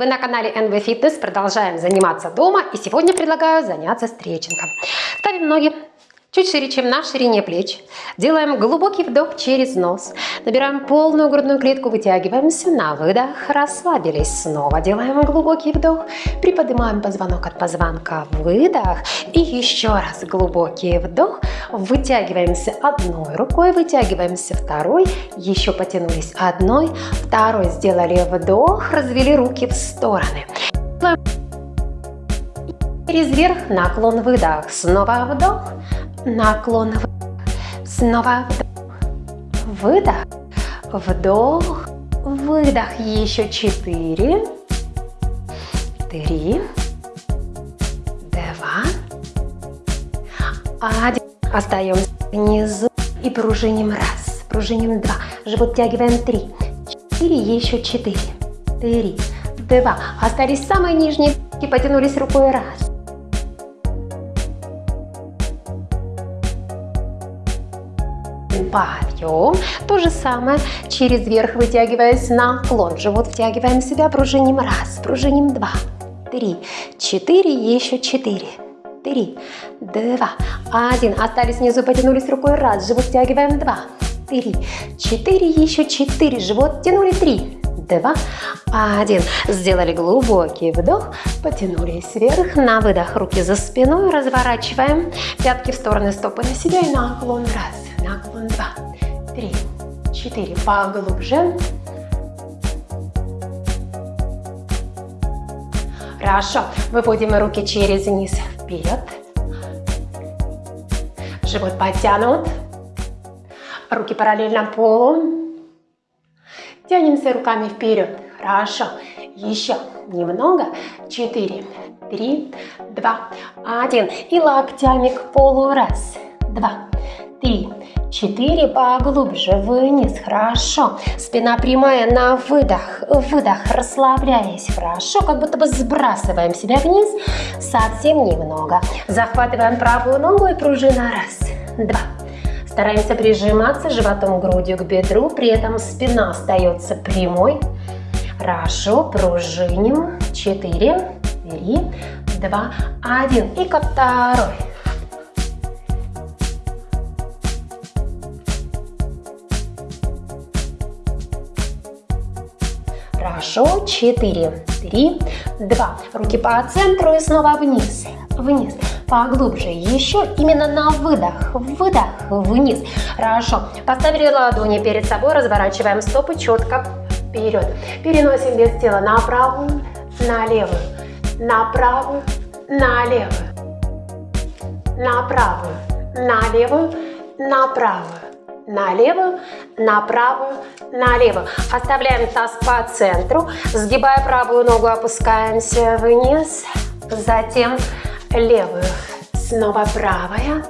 Вы на канале NV Fitness, продолжаем заниматься дома и сегодня предлагаю заняться стретчингом. Ставим ноги чуть шире, чем на ширине плеч. Делаем глубокий вдох через нос. Набираем полную грудную клетку, вытягиваемся на выдох, расслабились. Снова делаем глубокий вдох, приподнимаем позвонок от позвонка, выдох. И еще раз глубокий вдох, вытягиваемся одной рукой, вытягиваемся второй, еще потянулись одной, второй, сделали вдох, развели руки в стороны. Через верх наклон выдох, снова вдох, наклон выдох, снова выдох, вдох, выдох, еще четыре, три, два, один. Остаемся внизу и пружиним раз, пружиним два, живот тягиваем три, четыре, еще четыре, три, два. Остались самые нижние и потянулись рукой раз, подъем. То же самое через верх вытягиваясь наклон. Живот втягиваем себя, пружиним раз, пружиним два, три, четыре, еще четыре. Три, два, один. Остались внизу, потянулись рукой раз. Живот втягиваем два, три, четыре, еще четыре. Живот тянули три, два, один. Сделали глубокий вдох, потянулись вверх, на выдох руки за спиной, разворачиваем пятки в стороны, стопы на себя и наклон раз два, три, четыре, поглубже. Хорошо, выводим руки через низ вперед. Живот подтянут. Руки параллельно полу. Тянемся руками вперед. Хорошо. Еще немного. Четыре, три, два, один. И локтями к полу. Раз, два, три, четыре, поглубже, вниз, хорошо, спина прямая на выдох, выдох, расслабляясь, хорошо, как будто бы сбрасываем себя вниз, совсем немного, захватываем правую ногу и пружина, раз, два, стараемся прижиматься животом, грудью к бедру, при этом спина остается прямой, хорошо, пружиним, четыре, три, два, один, и ко второй, Хорошо. Четыре, три, два. Руки по центру и снова вниз, вниз. Поглубже. Еще именно на выдох. Выдох. Вниз. Хорошо. Поставили ладони перед собой. Разворачиваем стопы четко вперед. Переносим вес тела на правую, на левую, на правую, на левую, на правую, на левую, на правую на левую, на правую, на левую. Оставляем таз по центру, сгибая правую ногу, опускаемся вниз, затем левую, снова правая,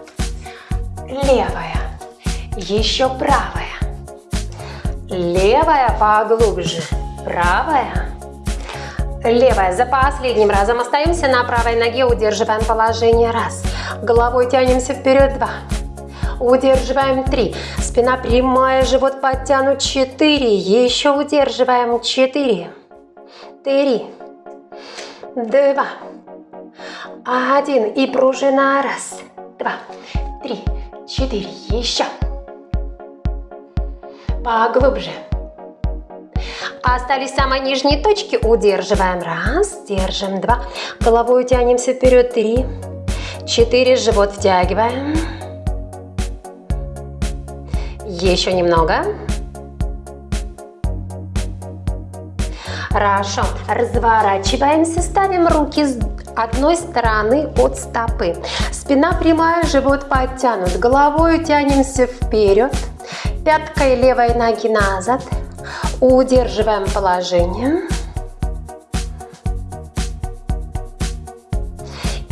левая, еще правая, левая поглубже, правая, левая. За последним разом остаемся на правой ноге, удерживаем положение, раз, головой тянемся вперед, два, удерживаем 3, спина прямая, живот подтянут 4, еще удерживаем 4, 3, 2, 1 и пружина, раз, два, три, четыре, еще, поглубже. Остались самые нижние точки, удерживаем, раз, держим, два, головой тянемся вперед, три, четыре, живот втягиваем, еще немного. Хорошо. Разворачиваемся, ставим руки с одной стороны от стопы. Спина прямая, живот подтянут. Головой тянемся вперед. Пяткой левой ноги назад. Удерживаем положение.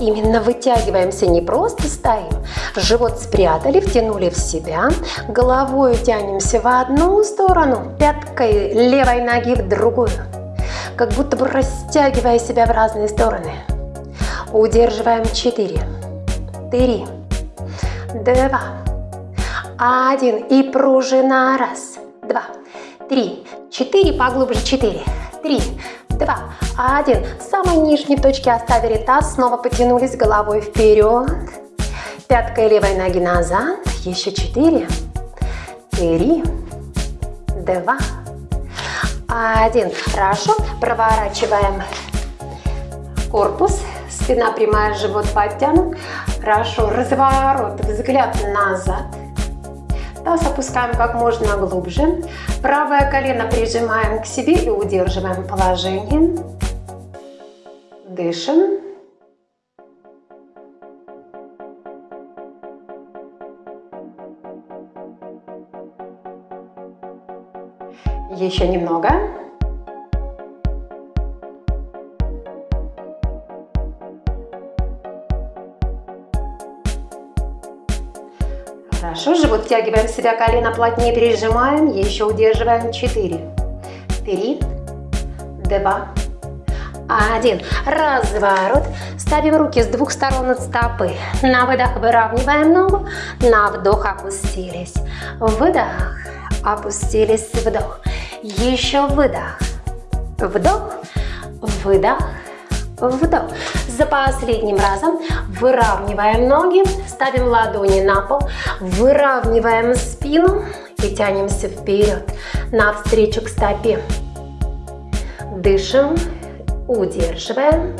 Именно вытягиваемся, не просто стоим. Живот спрятали, втянули в себя. Головой тянемся в одну сторону, пяткой левой ноги в другую. Как будто бы растягивая себя в разные стороны. Удерживаем 4, 3, 2, 1. И пружина. Раз, два, три, четыре. Поглубже. Четыре, три, два, Один. В самой нижней точке оставили таз, снова потянулись головой вперед. Пяткой левой ноги назад. Еще четыре. Три. Два. Один. Хорошо. Проворачиваем корпус. Спина прямая, живот подтянут. Хорошо. Разворот. Взгляд назад. Таз опускаем как можно глубже. Правое колено прижимаем к себе и удерживаем положение. Дышим. Еще немного. Хорошо, живот втягиваем себя, колено плотнее прижимаем, еще удерживаем. Четыре, три, два, один. Разворот. Ставим руки с двух сторон от стопы. На выдох выравниваем ногу. На вдох опустились. Выдох. Опустились. Вдох. Еще выдох. Вдох. Выдох. Вдох. За последним разом выравниваем ноги, ставим ладони на пол, выравниваем спину и тянемся вперед, навстречу к стопе. Дышим, удерживаем.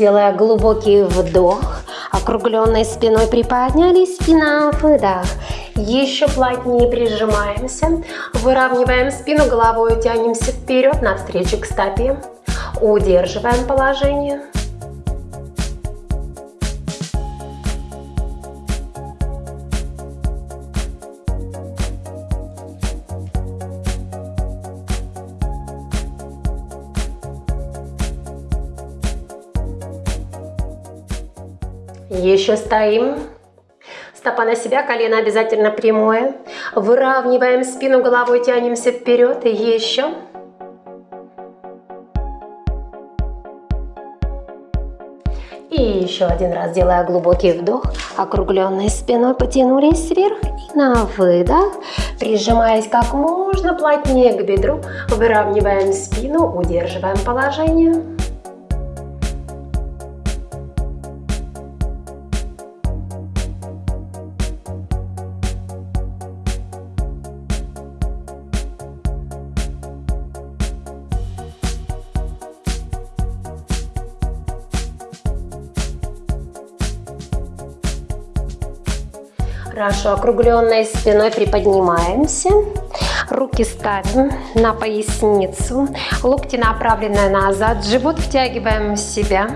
Делая глубокий вдох, округленной спиной приподнялись и на выдох. Еще плотнее прижимаемся, выравниваем спину, головой тянемся вперед, навстречу к стопе. Удерживаем положение. Еще стоим. Стопа на себя, колено обязательно прямое. Выравниваем спину, головой тянемся вперед. И еще. И еще один раз, делая глубокий вдох, округленной спиной потянулись вверх и на выдох, прижимаясь как можно плотнее к бедру, выравниваем спину, удерживаем положение. Хорошо, округленной спиной приподнимаемся. Руки ставим на поясницу. Локти направлены назад. Живот втягиваем в себя.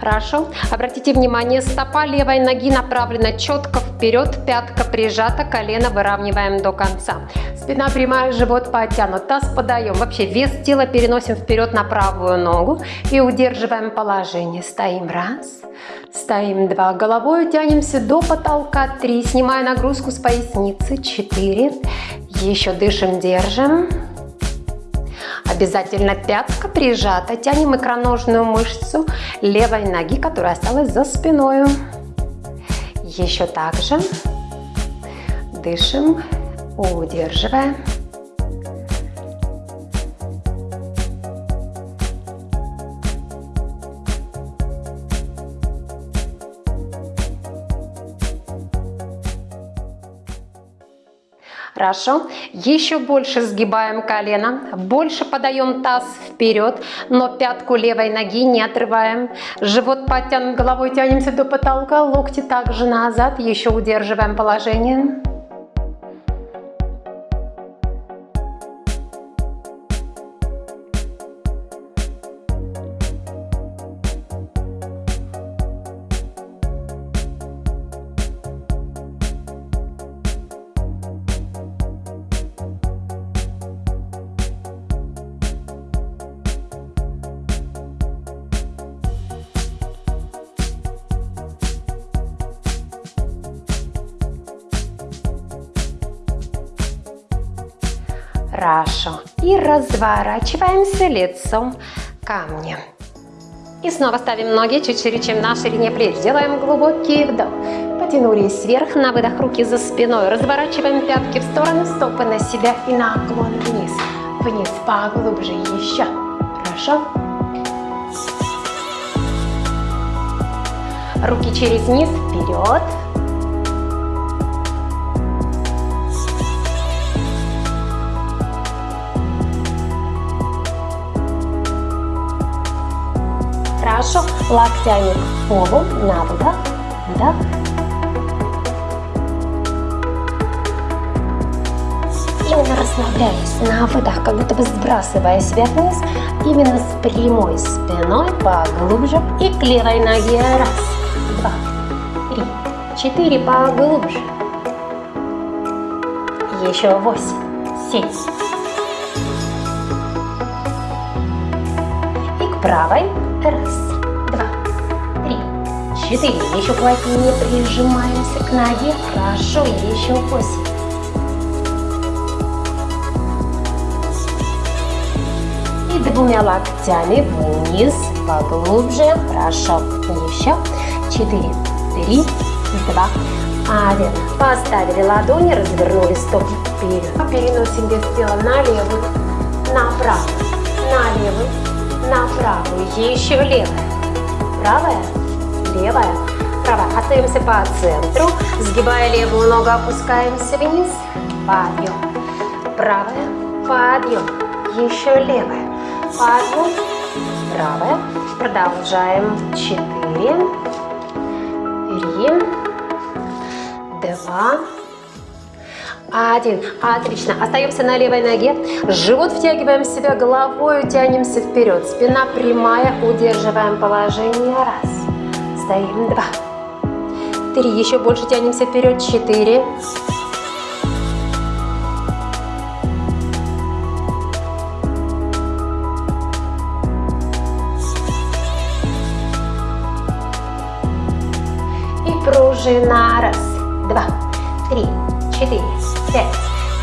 Хорошо. Обратите внимание, стопа левой ноги направлена четко вперед, пятка прижата, колено выравниваем до конца. Спина прямая, живот подтянут, таз подаем. Вообще вес тела переносим вперед на правую ногу и удерживаем положение. Стоим раз, стоим два, головой тянемся до потолка. Три, снимая нагрузку с поясницы. Четыре, еще дышим, держим. Обязательно пятка прижата. Тянем икроножную мышцу левой ноги, которая осталась за спиной. Еще так же. Дышим удерживаем. Хорошо. Еще больше сгибаем колено, больше подаем таз вперед, но пятку левой ноги не отрываем. Живот подтянут, головой тянемся до потолка, локти также назад, еще удерживаем положение. Хорошо. И разворачиваемся лицом камни. И снова ставим ноги чуть шире, чем на ширине плеч. Делаем глубокий вдох. Потянулись вверх, на выдох руки за спиной. Разворачиваем пятки в стороны, стопы на себя и наклон вниз. Вниз, поглубже, еще. Хорошо? Руки через низ, вперед. Хорошо. Локтями к полу, на выдох, вдох. Именно расслабляясь на выдох, как будто бы сбрасывая себя вниз, именно с прямой спиной поглубже и к левой ноге. Раз, два, три, четыре, поглубже. Еще восемь, семь. И к правой. Раз, четыре. Еще плотнее прижимаемся к ноге. Хорошо, еще восемь. И двумя локтями вниз, поглубже. Хорошо. Еще. Четыре, три, два, один. Поставили ладони, развернули стопы вперед. Переносим вес тела на левую, направо, на левую, на правую, еще левая, правая, левая, правая. Остаемся по центру, сгибая левую ногу, опускаемся вниз, подъем, правая, подъем, еще левая, подъем, правая. Продолжаем, четыре, три, два, один. Отлично. Остаемся на левой ноге. Живот втягиваем себя головой, тянемся вперед. Спина прямая. Удерживаем положение. Раз. Стоим. Два. Три. Еще больше тянемся вперед. Четыре. И пружина. Раз. Два. Три четыре, пять,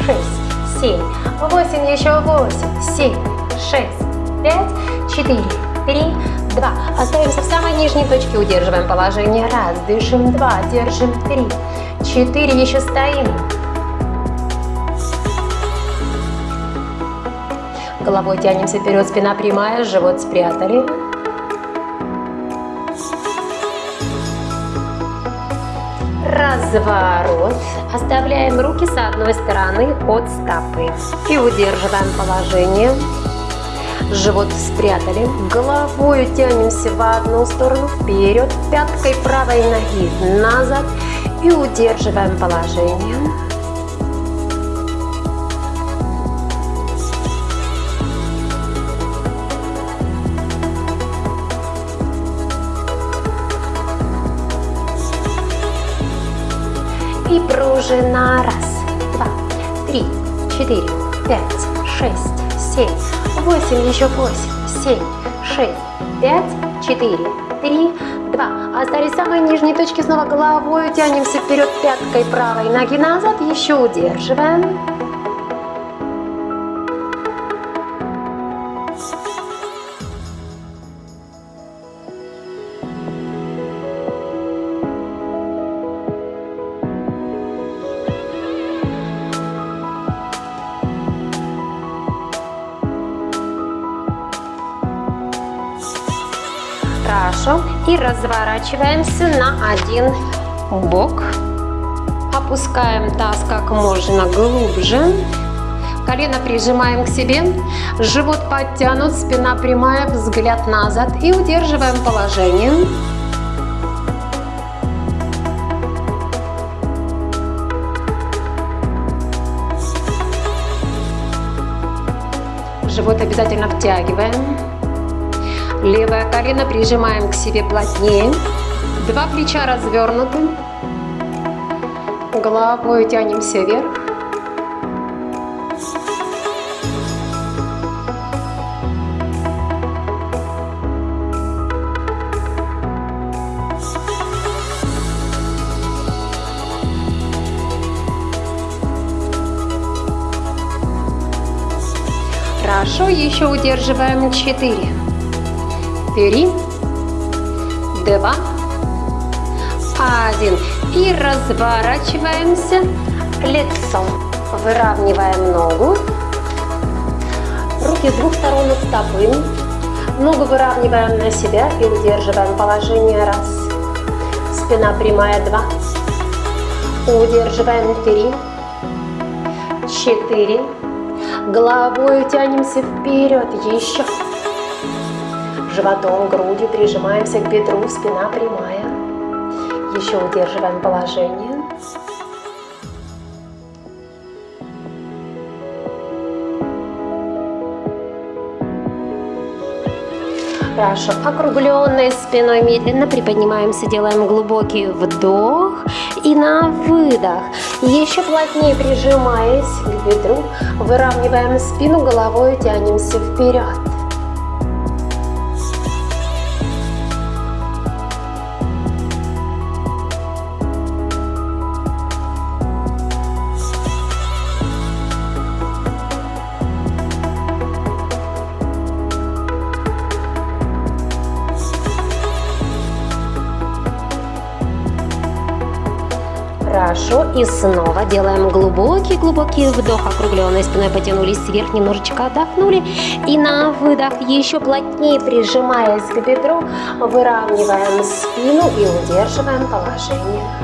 шесть, семь, восемь, еще восемь, семь, шесть, пять, четыре, три, два. Остаемся в самой нижней точке, удерживаем положение. Раз, дышим, два, держим, три, четыре, еще стоим. Головой тянемся вперед, спина прямая, живот спрятали. Разворот. Оставляем руки с одной стороны от стопы. И удерживаем положение. Живот спрятали. Головой тянемся в одну сторону вперед. Пяткой правой ноги назад. И удерживаем положение. и пружина. Раз, два, три, четыре, пять, шесть, семь, восемь, еще восемь, семь, шесть, пять, четыре, три, два. Остались самые нижние точки. Снова головой тянемся вперед пяткой правой ноги назад. Еще удерживаем. И разворачиваемся на один бок. Опускаем таз как можно глубже. Колено прижимаем к себе. Живот подтянут, спина прямая, взгляд назад. И удерживаем положение. Живот обязательно втягиваем. Левое колено прижимаем к себе плотнее. Два плеча развернуты. Головой тянемся вверх. Хорошо, еще удерживаем 4, Три, два, один. И разворачиваемся лицом. Выравниваем ногу. Руки с двух сторон от стопы. Ногу выравниваем на себя и удерживаем положение. Раз. Спина прямая. Два. Удерживаем. Три. Четыре. Головой тянемся вперед. Еще. Животом, грудью прижимаемся к бедру. Спина прямая. Еще удерживаем положение. Хорошо. Округленной спиной медленно приподнимаемся, делаем глубокий вдох и на выдох. Еще плотнее прижимаясь к бедру, выравниваем спину, головой тянемся вперед. Хорошо. И снова делаем глубокий-глубокий вдох. Округленной спиной потянулись вверх, немножечко отдохнули. И на выдох еще плотнее прижимаясь к бедру, выравниваем спину и удерживаем положение.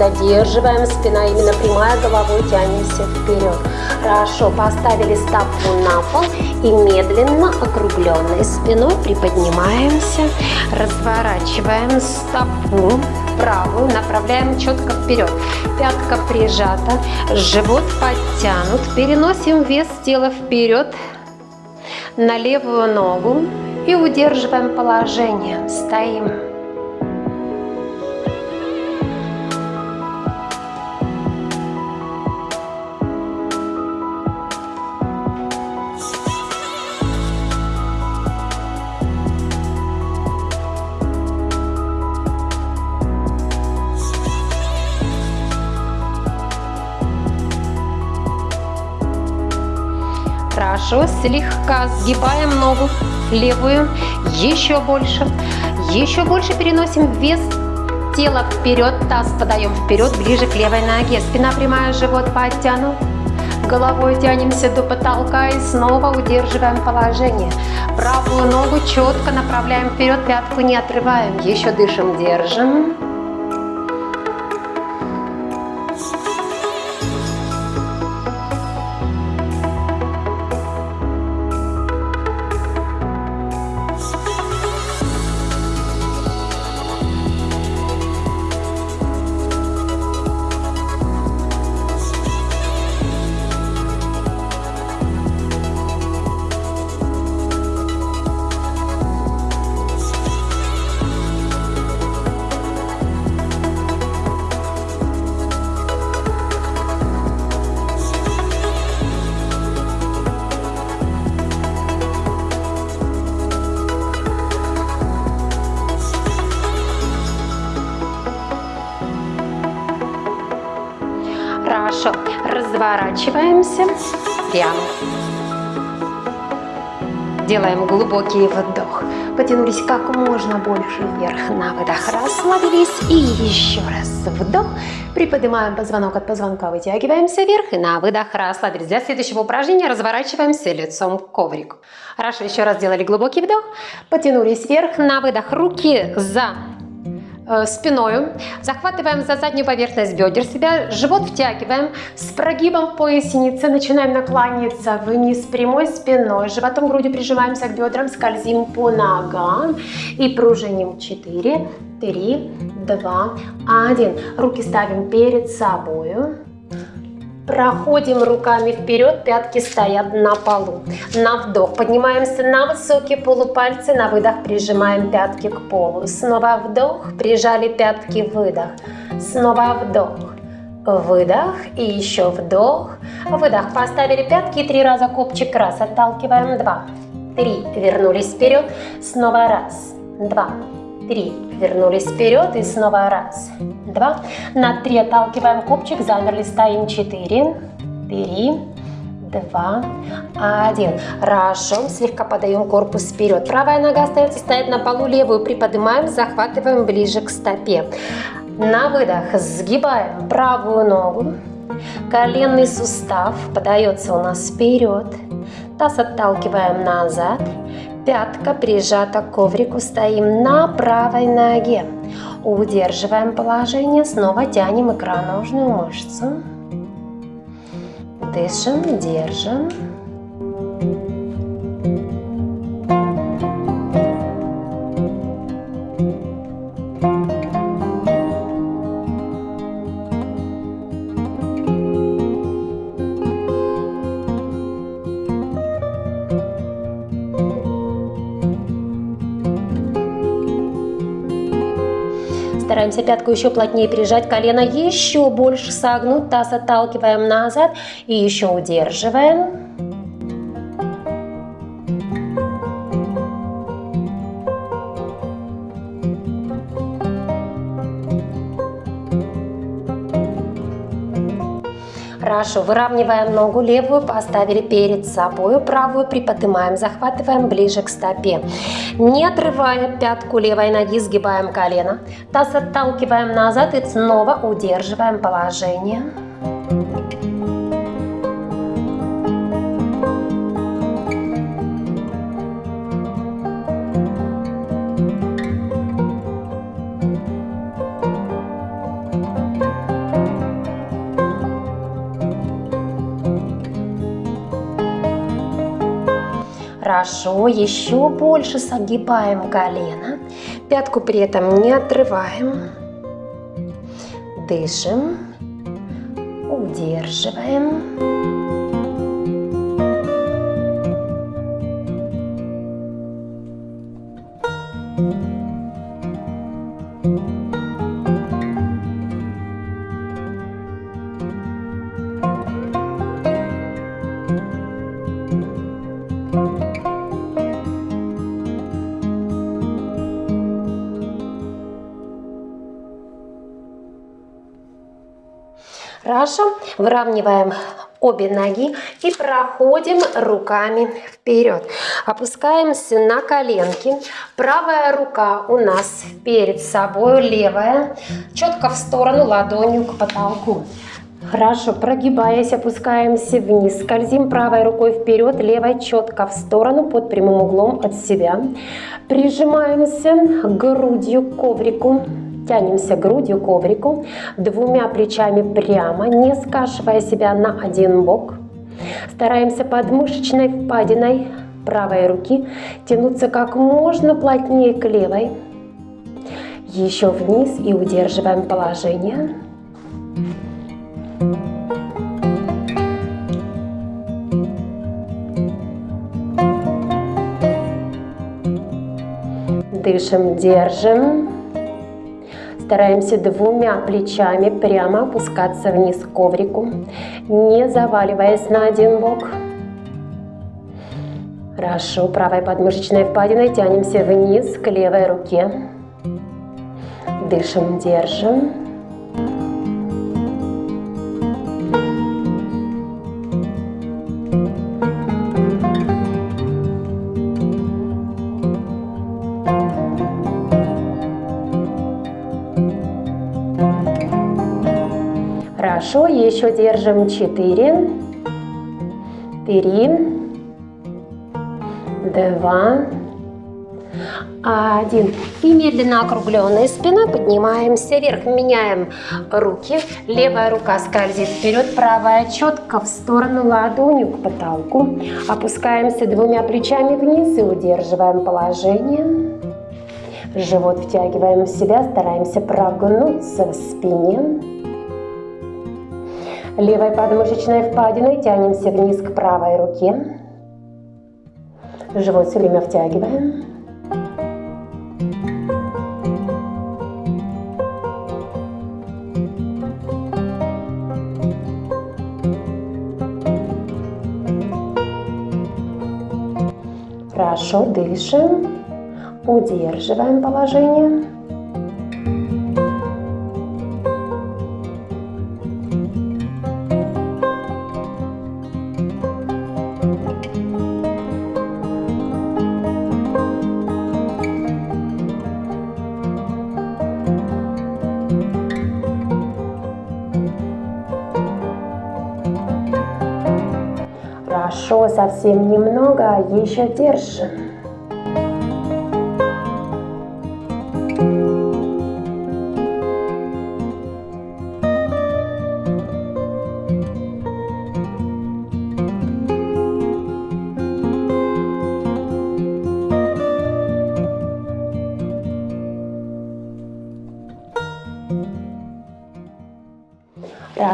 Задерживаем, спина именно прямая, головой тянемся вперед. Хорошо, поставили стопу на пол и медленно округленной спиной приподнимаемся, разворачиваем стопу правую, направляем четко вперед. Пятка прижата, живот подтянут, переносим вес тела вперед на левую ногу и удерживаем положение, стоим. Хорошо, слегка сгибаем ногу левую, еще больше, еще больше переносим вес тела вперед, таз подаем вперед, ближе к левой ноге, спина прямая, живот подтянут. Головой тянемся до потолка и снова удерживаем положение. Правую ногу четко направляем вперед, пятку не отрываем. Еще дышим, держим. Прямо. Делаем глубокий вдох. Потянулись как можно больше вверх. На выдох расслабились. И еще раз вдох. Приподнимаем позвонок от позвонка. Вытягиваемся вверх. И на выдох расслабились. Для следующего упражнения разворачиваемся лицом к коврику. Хорошо. Еще раз сделали глубокий вдох. Потянулись вверх. На выдох руки за Э, спиной, захватываем за заднюю поверхность бедер себя, живот втягиваем, с прогибом в пояснице начинаем наклониться вниз прямой спиной, животом грудью прижимаемся к бедрам, скользим по ногам и пружиним 4, 3, 2, 1. Руки ставим перед собой. Проходим руками вперед, пятки стоят на полу. На вдох поднимаемся на высокие полупальцы, на выдох прижимаем пятки к полу. Снова вдох, прижали пятки, выдох. Снова вдох, выдох и еще вдох, выдох. Поставили пятки, три раза копчик, раз, отталкиваем, два, три, вернулись вперед, снова раз, два, три, вернулись вперед и снова раз, два, на три отталкиваем копчик, замерли, стоим, четыре, три, два, один. Хорошо, слегка подаем корпус вперед. Правая нога остается стоять на полу, левую приподнимаем, захватываем ближе к стопе. На выдох сгибаем правую ногу, коленный сустав подается у нас вперед, таз отталкиваем назад, пятка прижата к коврику, стоим на правой ноге. Удерживаем положение, снова тянем икроножную мышцу. Дышим, держим. Стараемся пятку еще плотнее прижать, колено еще больше согнуть, таз отталкиваем назад и еще удерживаем. Хорошо, выравниваем ногу левую, поставили перед собой, правую приподнимаем, захватываем ближе к стопе. Не отрывая пятку левой ноги, сгибаем колено, таз отталкиваем назад и снова удерживаем положение. Хорошо, еще больше согибаем колено. Пятку при этом не отрываем. Дышим. Удерживаем. Хорошо. Выравниваем обе ноги и проходим руками вперед. Опускаемся на коленки. Правая рука у нас перед собой, левая четко в сторону ладонью к потолку. Хорошо, прогибаясь, опускаемся вниз, скользим правой рукой вперед, левой четко в сторону под прямым углом от себя. Прижимаемся грудью к коврику, Тянемся грудью к коврику, двумя плечами прямо, не скашивая себя на один бок. Стараемся под мышечной впадиной правой руки тянуться как можно плотнее к левой. Еще вниз и удерживаем положение. Дышим, держим. Стараемся двумя плечами прямо опускаться вниз к коврику, не заваливаясь на один бок. Хорошо, правой подмышечной впадиной тянемся вниз к левой руке. Дышим, держим. Хорошо, еще держим 4, 3, 2, 1. И медленно округленной спиной поднимаемся вверх. Меняем руки. Левая рука скользит вперед, правая четко в сторону ладонью к потолку. Опускаемся двумя плечами вниз и удерживаем положение. Живот втягиваем в себя, стараемся прогнуться в спине. Левой подмышечной впадиной тянемся вниз к правой руке. Живот все время втягиваем. Хорошо дышим. Удерживаем положение. Хорошо, совсем немного, еще держим.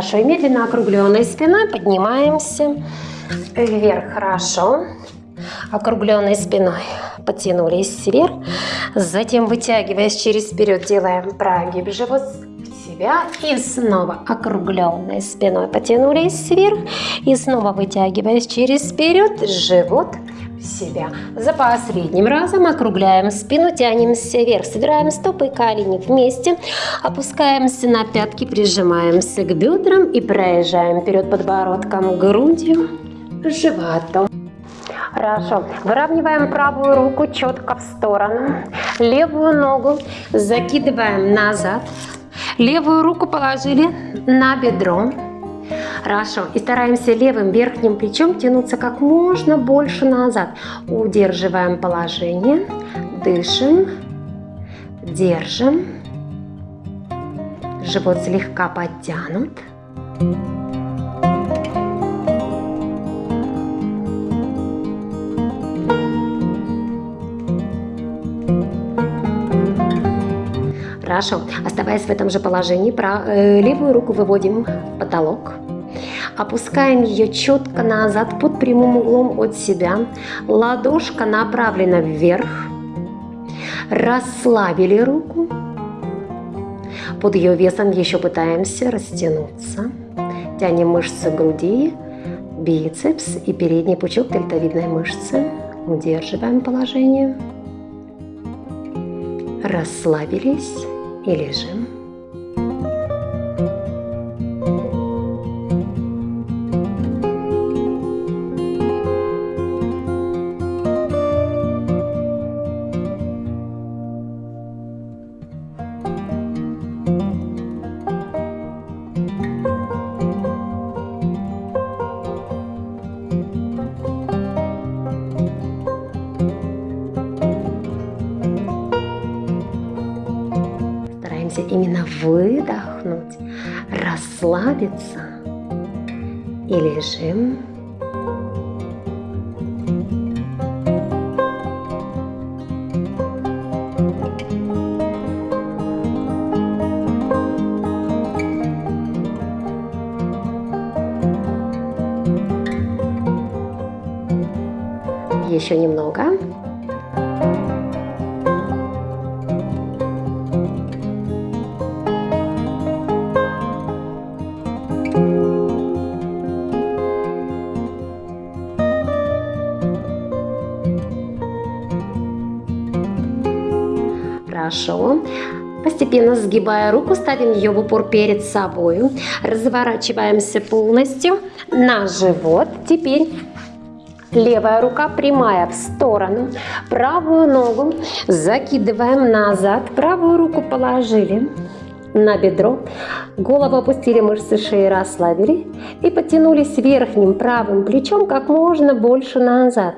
Хорошо, и медленно округленной спиной поднимаемся вверх. Хорошо. Округленной спиной потянулись вверх. Затем, вытягиваясь через вперед, делаем прогиб живот себя. И снова округленной спиной потянулись вверх. И снова вытягиваясь через вперед, живот себя. За последним разом округляем спину, тянемся вверх, собираем стопы и колени вместе, опускаемся на пятки, прижимаемся к бедрам и проезжаем вперед подбородком, грудью, животом. Хорошо. Выравниваем правую руку четко в сторону. Левую ногу закидываем назад. Левую руку положили на бедро. Хорошо. И стараемся левым верхним плечом тянуться как можно больше назад. Удерживаем положение. Дышим. Держим. Живот слегка подтянут. Хорошо. Оставаясь в этом же положении, э, левую руку выводим в потолок. Опускаем ее четко назад под прямым углом от себя. Ладошка направлена вверх. Расслабили руку. Под ее весом еще пытаемся растянуться. Тянем мышцы груди, бицепс и передний пучок дельтовидной мышцы. Удерживаем положение. Расслабились и лежим. Сгибая руку, ставим ее в упор перед собой. Разворачиваемся полностью на живот. Теперь Левая рука прямая в сторону. Правую ногу закидываем назад. Правую руку положили на бедро. Голову опустили, мышцы шеи расслабили. И потянулись верхним правым плечом как можно больше назад.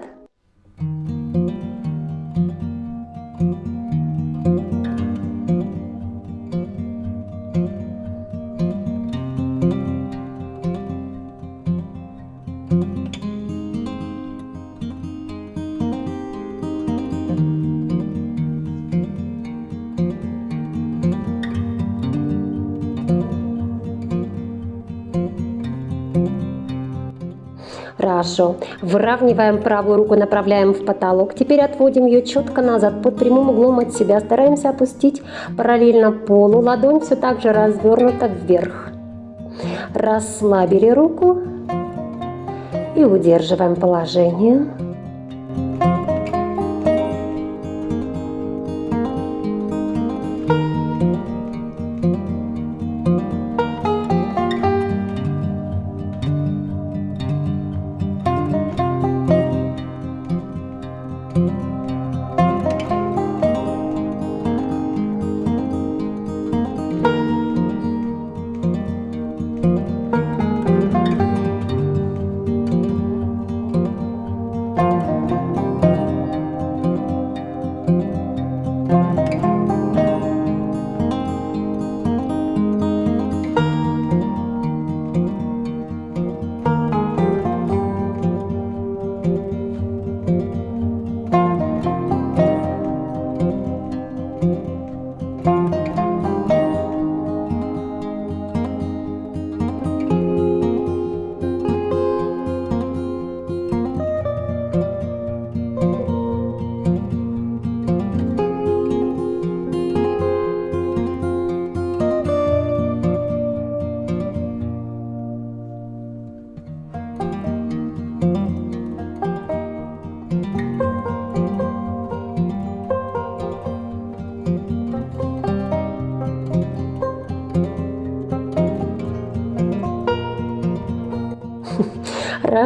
Хорошо. Выравниваем правую руку, направляем в потолок. Теперь отводим ее четко назад, под прямым углом от себя. Стараемся опустить параллельно полу. Ладонь все так же развернута вверх. Расслабили руку и удерживаем положение.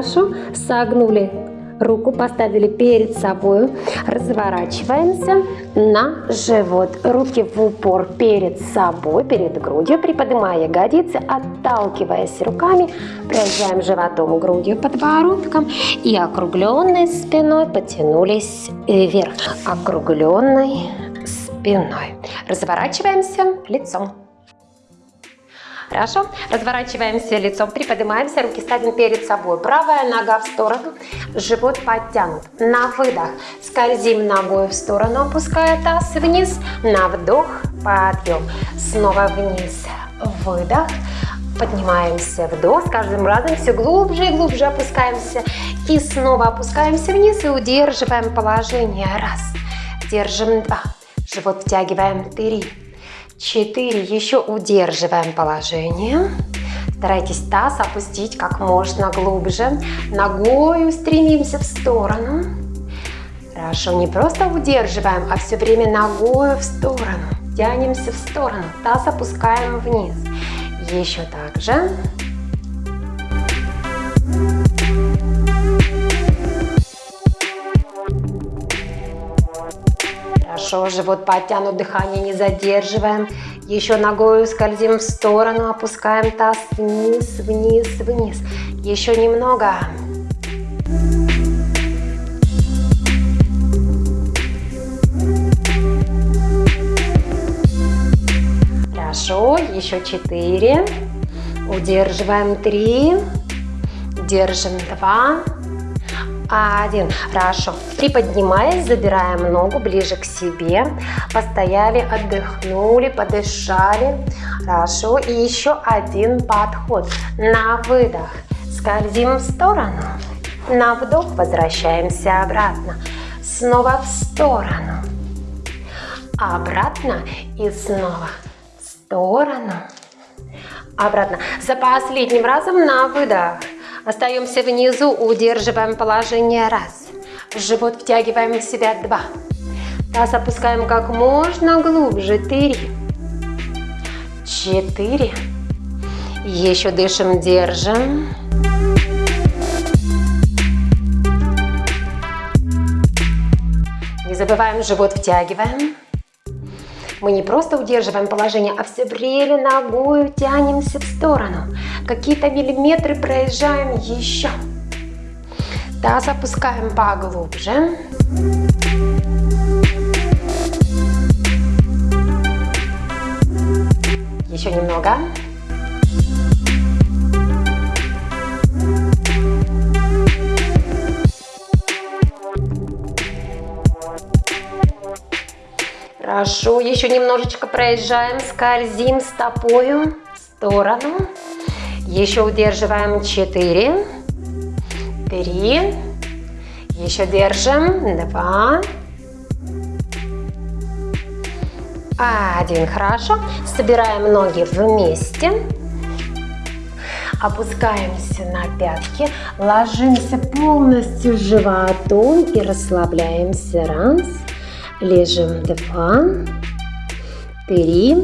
Хорошо. Согнули руку, поставили перед собой. Разворачиваемся на живот. Руки в упор перед собой, перед грудью, приподнимая ягодицы, отталкиваясь руками, проезжаем животом, грудью, подбородком и округленной спиной потянулись вверх. Округленной спиной. Разворачиваемся лицом. Хорошо. Разворачиваемся лицом, приподнимаемся, руки ставим перед собой. Правая нога в сторону, живот подтянут. На выдох скользим ногой в сторону, опуская таз вниз. На вдох, подъем. Снова вниз, выдох. Поднимаемся, вдох, с каждым разом все глубже и глубже опускаемся. И снова опускаемся вниз и удерживаем положение. Раз. Держим два. Живот втягиваем. Три 4. Еще удерживаем положение. Старайтесь таз опустить как можно глубже. Ногой стремимся в сторону. Хорошо, не просто удерживаем, а все время ногой в сторону. Тянемся в сторону. Таз опускаем вниз. Еще так же. Хорошо, живот подтянут, дыхание не задерживаем. Еще ногой скользим в сторону, опускаем таз вниз, вниз, вниз. Еще немного. Хорошо, еще четыре. Удерживаем три. Держим два один. Хорошо. Приподнимаясь, забираем ногу ближе к себе. Постояли, отдохнули, подышали. Хорошо. И еще один подход. На выдох. Скользим в сторону. На вдох возвращаемся обратно. Снова в сторону. Обратно и снова в сторону. Обратно. За последним разом на выдох. Остаемся внизу, удерживаем положение раз. Живот втягиваем в себя два. Таз опускаем как можно глубже. Три. Четыре. Еще дышим, держим. Не забываем, живот втягиваем. Мы не просто удерживаем положение, а все время ногой тянемся в сторону. Какие-то миллиметры проезжаем еще. Таз опускаем поглубже. Еще немного. Хорошо, еще немножечко проезжаем, скользим стопою в сторону. Еще удерживаем 4, 3, еще держим, 2, 1. Хорошо. Собираем ноги вместе. Опускаемся на пятки, ложимся полностью животом и расслабляемся. Раз, лежим. Два, три,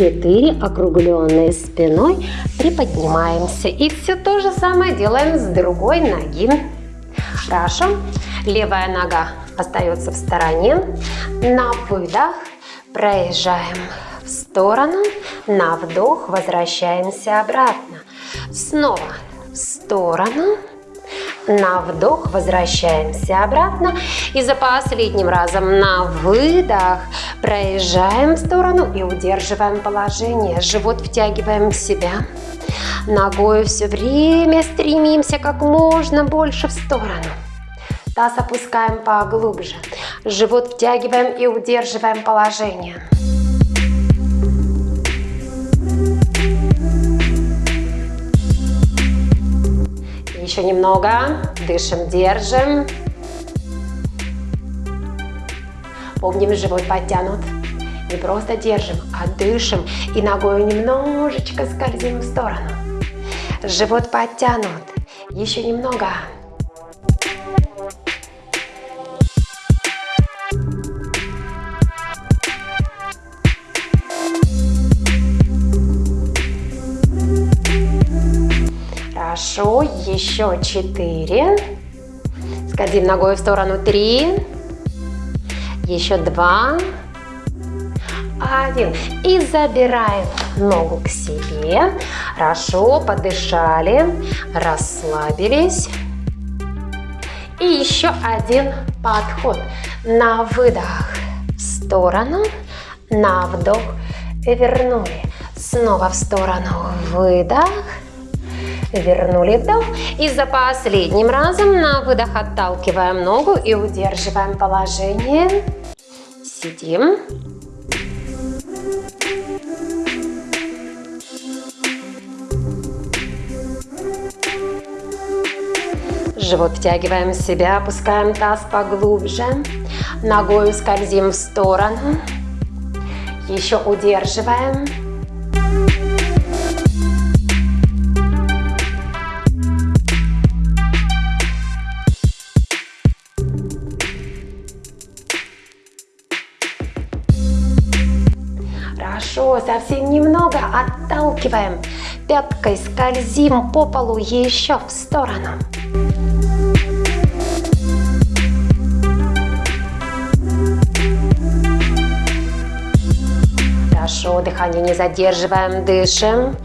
четыре, округленной спиной, приподнимаемся. И все то же самое делаем с другой ноги. Хорошо. Левая нога остается в стороне. На выдох проезжаем в сторону. На вдох возвращаемся обратно. Снова в сторону. На вдох возвращаемся обратно. И за последним разом на выдох проезжаем в сторону и удерживаем положение. Живот втягиваем в себя. Ногой все время стремимся как можно больше в сторону. Таз опускаем поглубже. Живот втягиваем и удерживаем положение. Еще немного. Дышим, держим. Помним, живот подтянут. Не просто держим, а дышим и ногой немножечко скользим в сторону. Живот подтянут. Еще немного. Хорошо, еще четыре. Скользим ногой в сторону три. Еще два. Один. И забираем ногу к себе. Хорошо, подышали, расслабились. И еще один подход. На выдох в сторону, на вдох вернули. Снова в сторону выдох. Вернули вдох. И за последним разом на выдох отталкиваем ногу и удерживаем положение. Сидим. Живот втягиваем в себя, опускаем таз поглубже. Ногой скользим в сторону. Еще удерживаем. Совсем немного отталкиваем. Пяткой скользим по полу еще в сторону. Хорошо, дыхание не задерживаем, дышим.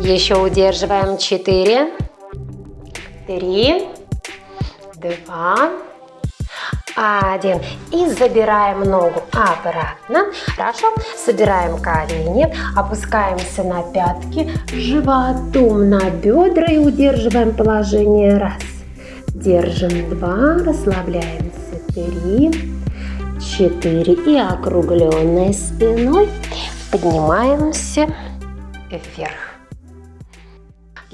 Еще удерживаем. Четыре, три, два, один. И забираем ногу обратно. Хорошо. Собираем колени. Опускаемся на пятки. Животом на бедра и удерживаем положение. Раз. Держим. Два. Расслабляемся. Три. Четыре. И округленной спиной поднимаемся вверх.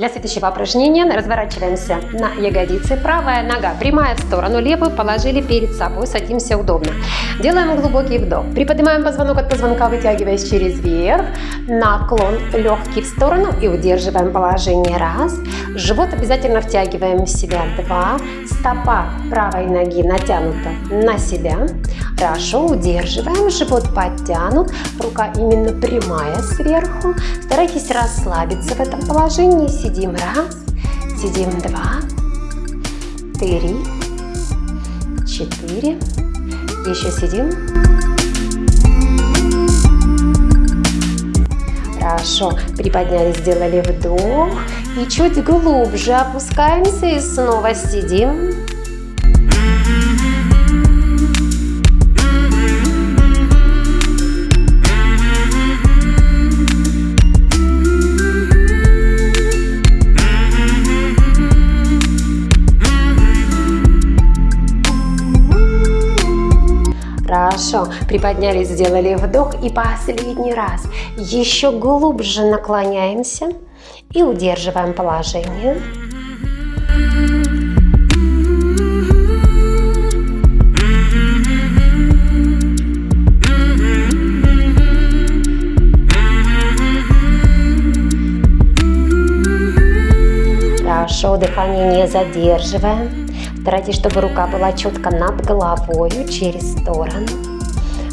Для следующего упражнения разворачиваемся на ягодицы. Правая нога прямая в сторону, левую положили перед собой, садимся удобно. Делаем глубокий вдох. Приподнимаем позвонок от позвонка, вытягиваясь через верх. Наклон легкий в сторону и удерживаем положение. Раз. Живот обязательно втягиваем в себя. Два. Стопа правой ноги натянута на себя. Хорошо, удерживаем. Живот подтянут. Рука именно прямая сверху. Старайтесь расслабиться в этом положении Сидим раз, сидим два, три, четыре. Еще сидим. Хорошо. Приподнялись, сделали вдох. И чуть глубже опускаемся и снова сидим. Хорошо. Приподнялись, сделали вдох. И последний раз. Еще глубже наклоняемся и удерживаем положение. Хорошо, дыхание не задерживаем. Старайтесь, чтобы рука была четко над головой, через сторону.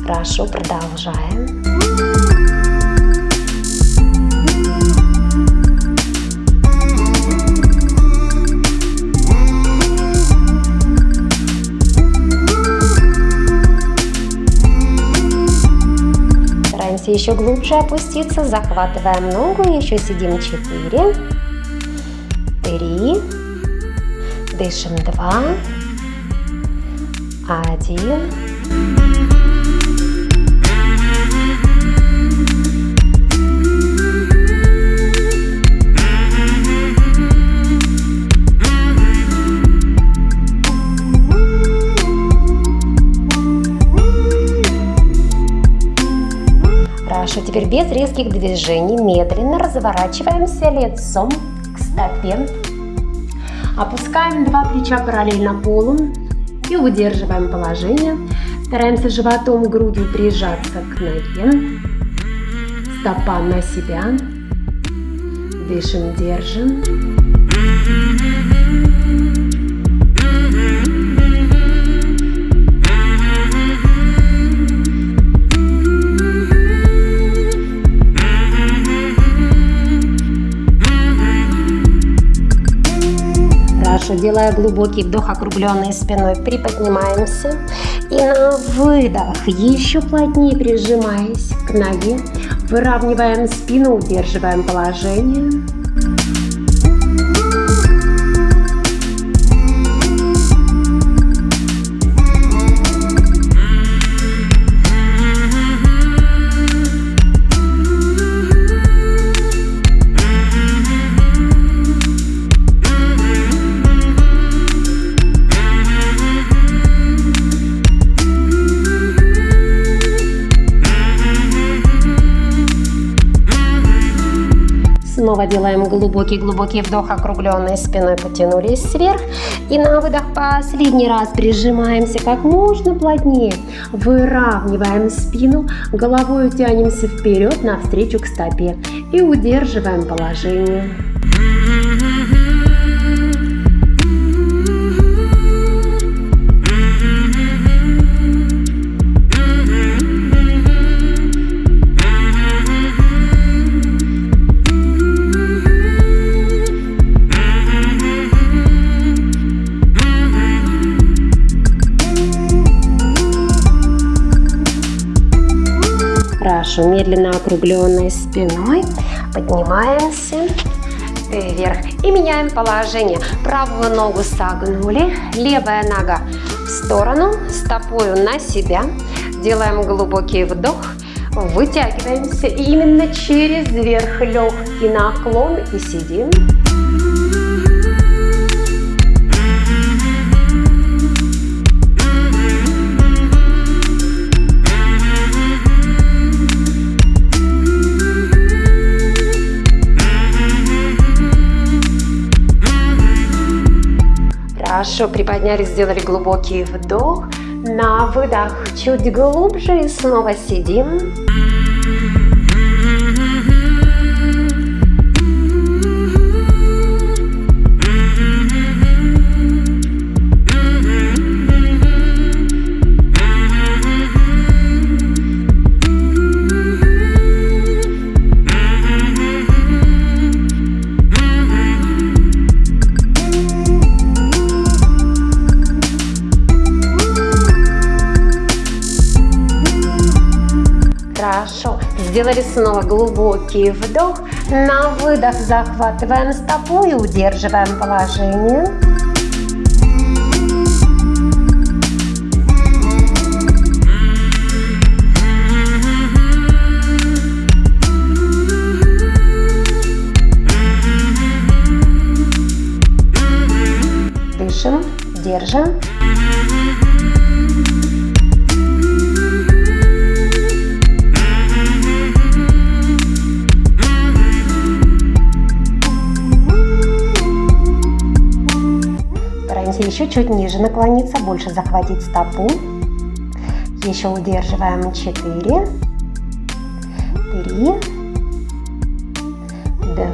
Хорошо, продолжаем. Стараемся еще глубже опуститься, захватываем ногу, еще сидим 4, 3, Дышим два, один. Хорошо, теперь без резких движений. Медленно разворачиваемся лицом к стопе Опускаем два плеча параллельно полу и удерживаем положение. Стараемся животом, грудью прижаться к ноге. Стопа на себя. Дышим, держим. Хорошо, делая глубокий вдох, округленной спиной, приподнимаемся. И на выдох, еще плотнее прижимаясь к ноге, выравниваем спину, удерживаем положение. Снова делаем глубокий-глубокий вдох, округленной спиной потянулись вверх. И на выдох последний раз прижимаемся как можно плотнее. Выравниваем спину, головой тянемся вперед навстречу к стопе. И удерживаем положение. Хорошо, медленно округленной спиной поднимаемся вверх и меняем положение. Правую ногу согнули, левая нога в сторону, стопою на себя. Делаем глубокий вдох, вытягиваемся именно через верх легкий наклон и сидим. Хорошо, приподнялись, сделали глубокий вдох. На выдох чуть глубже и снова сидим. Сделали снова глубокий вдох. На выдох захватываем стопу и удерживаем положение. Дышим, держим. Еще чуть ниже наклониться, больше захватить стопу. Еще удерживаем 4, 3,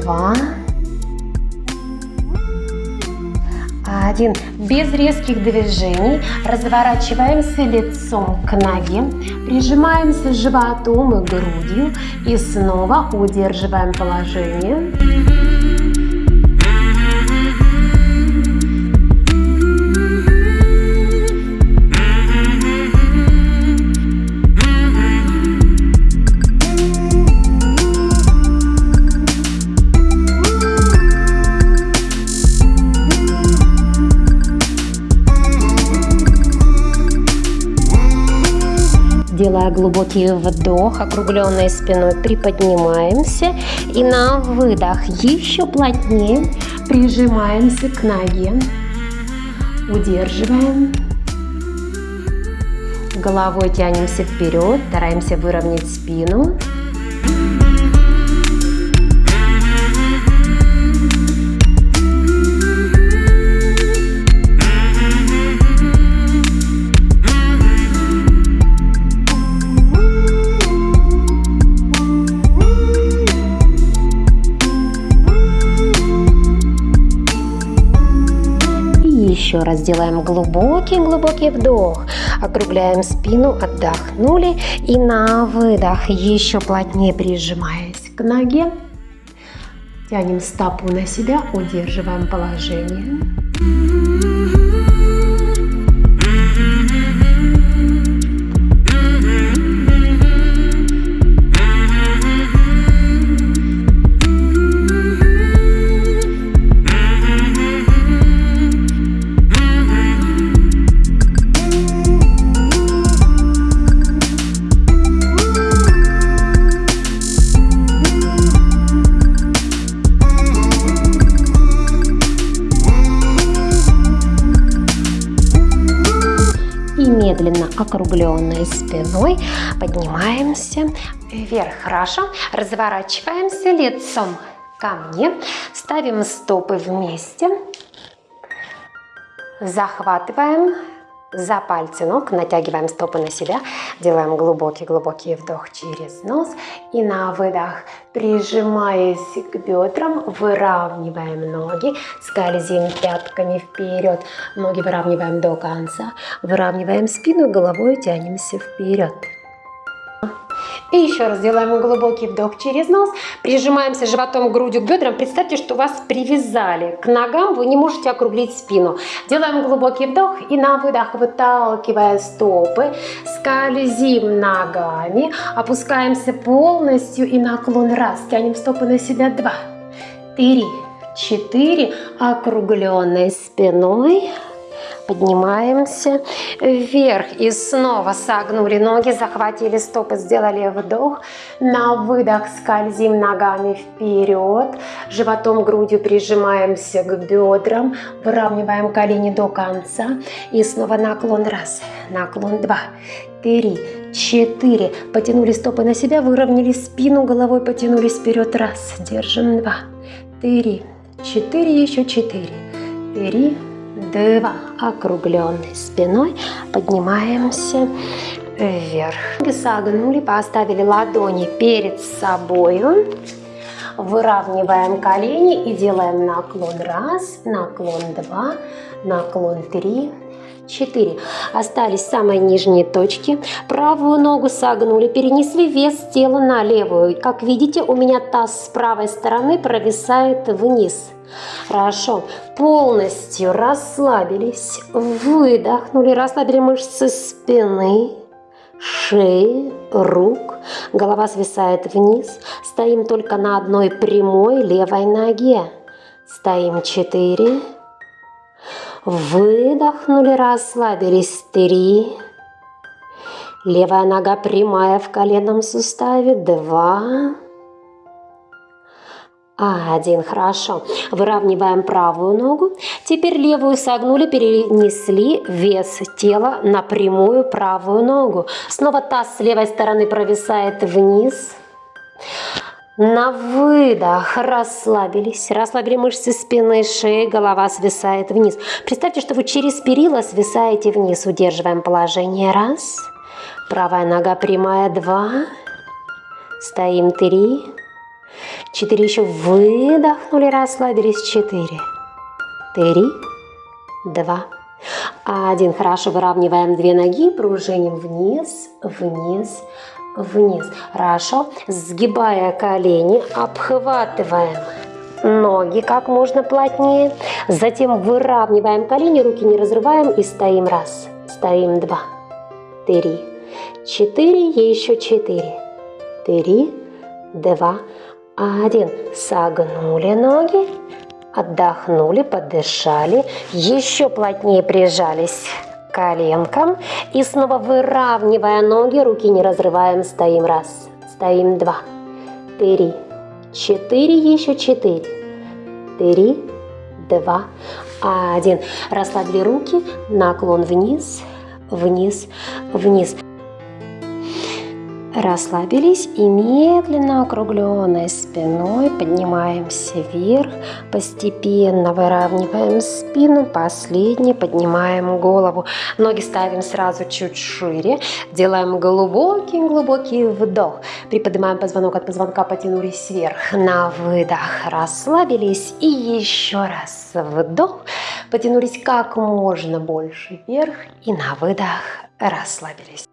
2, 1. Без резких движений разворачиваемся лицом к ноге, прижимаемся животом и грудью и снова удерживаем положение. Глубокий вдох, округленной спиной приподнимаемся. И на выдох еще плотнее прижимаемся к ноге. Удерживаем. Головой тянемся вперед, стараемся выровнять спину. Раз делаем глубокий-глубокий вдох. Округляем спину, отдохнули. И на выдох еще плотнее прижимаясь к ноге. Тянем стопу на себя, удерживаем положение. Округленной спиной поднимаемся вверх. Хорошо. Разворачиваемся лицом ко мне. Ставим стопы вместе. Захватываем за пальцы ног, натягиваем стопы на себя, делаем глубокий-глубокий вдох через нос и на выдох, прижимаясь к бедрам, выравниваем ноги, скользим пятками вперед, ноги выравниваем до конца, выравниваем спину, головой тянемся вперед. И еще раз делаем глубокий вдох через нос, прижимаемся животом, грудью к бедрам. Представьте, что вас привязали к ногам, вы не можете округлить спину. Делаем глубокий вдох и на выдох, выталкивая стопы, скользим ногами, опускаемся полностью и наклон раз, тянем стопы на себя, два, три, четыре, округленной спиной, Поднимаемся вверх и снова согнули ноги, захватили стопы, сделали вдох. На выдох скользим ногами вперед, животом, грудью прижимаемся к бедрам, выравниваем колени до конца. И снова наклон раз, наклон два, три, четыре. Потянули стопы на себя, выровняли спину, головой потянулись вперед. Раз, держим, два, три, четыре, еще четыре, три, два. Округленной спиной поднимаемся вверх. Согнули, поставили ладони перед собой. Выравниваем колени и делаем наклон раз, наклон два, наклон три, 4. Остались самые нижние точки. Правую ногу согнули, перенесли вес тела на левую. Как видите, у меня таз с правой стороны провисает вниз. Хорошо. Полностью расслабились. Выдохнули, расслабили мышцы спины, шеи, рук. Голова свисает вниз. Стоим только на одной прямой левой ноге. Стоим 4. Выдохнули, расслабились. Три. Левая нога прямая в коленном суставе. Два. Один, хорошо. Выравниваем правую ногу. Теперь левую согнули, перенесли вес тела на прямую правую ногу. Снова таз с левой стороны провисает вниз. На выдох расслабились, расслабили мышцы спины, шеи, голова свисает вниз. Представьте, что вы через перила свисаете вниз. Удерживаем положение. Раз. Правая нога прямая. Два. Стоим. Три. Четыре. Еще выдохнули, расслабились. Четыре. Три. Два. Один. Хорошо. Выравниваем две ноги, пружиним вниз, вниз, вниз. Хорошо. Сгибая колени, обхватываем ноги как можно плотнее. Затем выравниваем колени, руки не разрываем и стоим раз. Стоим два, три, четыре, еще четыре, три, два, один. Согнули ноги, отдохнули, подышали, еще плотнее прижались коленкам. И снова выравнивая ноги, руки не разрываем, стоим раз, стоим два, три, четыре, еще четыре, три, два, один. Расслабили руки, наклон вниз, вниз, вниз. Расслабились и медленно округленной спиной поднимаемся вверх, постепенно выравниваем спину, последний поднимаем голову. Ноги ставим сразу чуть шире, делаем глубокий-глубокий вдох. Приподнимаем позвонок от позвонка, потянулись вверх. На выдох расслабились и еще раз вдох. Потянулись как можно больше вверх и на выдох расслабились.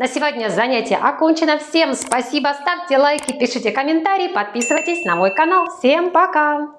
На сегодня занятие окончено. Всем спасибо, ставьте лайки, пишите комментарии, подписывайтесь на мой канал. Всем пока!